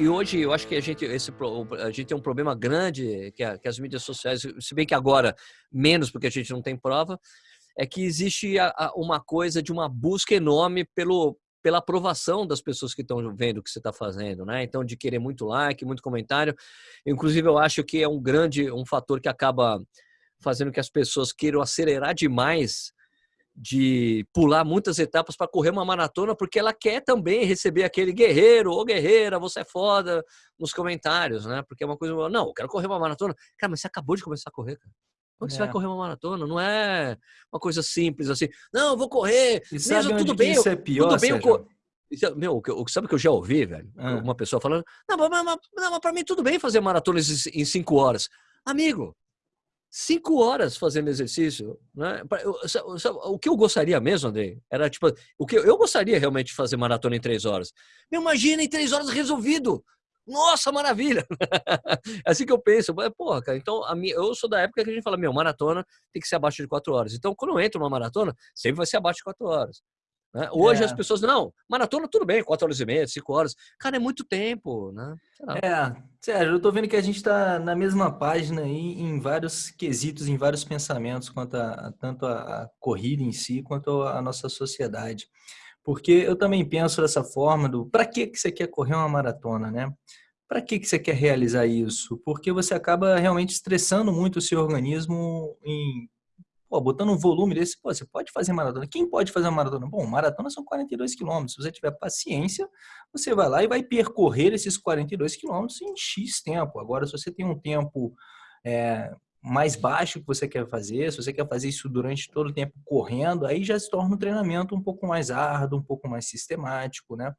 e, hoje eu acho que a gente, esse, a gente tem um problema grande que, a, que as mídias sociais, se bem que agora menos porque a gente não tem prova, é que existe a, a, uma coisa de uma busca enorme pelo, pela aprovação das pessoas que estão vendo o que você está fazendo, né? Então, de querer muito like, muito comentário. Inclusive, eu acho que é um grande, um fator que acaba fazendo que as pessoas queiram acelerar demais de pular muitas etapas para correr uma maratona, porque ela quer também receber aquele guerreiro ou guerreira, você é foda, nos comentários, né? Porque é uma coisa, não, eu quero correr uma maratona. Cara, mas você acabou de começar a correr, cara. Como é. você vai correr uma maratona? Não é uma coisa simples assim. Não, eu vou correr. E mesmo tudo bem. Isso é pior, tudo bem, eu, é, meu, sabe o que eu já ouvi, velho? Ah. Uma pessoa falando, não, mas, mas, mas para mim tudo bem fazer maratona em cinco horas. Amigo, cinco horas fazendo exercício, né? O que eu gostaria mesmo, André, era tipo, o que eu gostaria realmente de fazer maratona em três horas. Me imagina em três horas resolvido. Nossa, maravilha! é assim que eu penso. Porra, cara, então a minha, eu sou da época que a gente fala, meu, maratona tem que ser abaixo de quatro horas. Então, quando eu entro numa maratona, sempre vai ser abaixo de quatro horas. Né? Hoje é. as pessoas, não, maratona tudo bem, quatro horas e meia, cinco horas. Cara, é muito tempo, né? É, Sérgio, eu tô vendo que a gente está na mesma página aí em vários quesitos, em vários pensamentos, quanto a, tanto a, a corrida em si, quanto a nossa sociedade. Porque eu também penso dessa forma do para que, que você quer correr uma maratona, né? Para que, que você quer realizar isso? Porque você acaba realmente estressando muito o seu organismo em pô, botando um volume desse, pô, você pode fazer maratona. Quem pode fazer maratona? Bom, maratona são 42 quilômetros. Se você tiver paciência, você vai lá e vai percorrer esses 42 quilômetros em X tempo. Agora, se você tem um tempo é, mais baixo que você quer fazer, se você quer fazer isso durante todo o tempo correndo, aí já se torna um treinamento um pouco mais árduo, um pouco mais sistemático, né?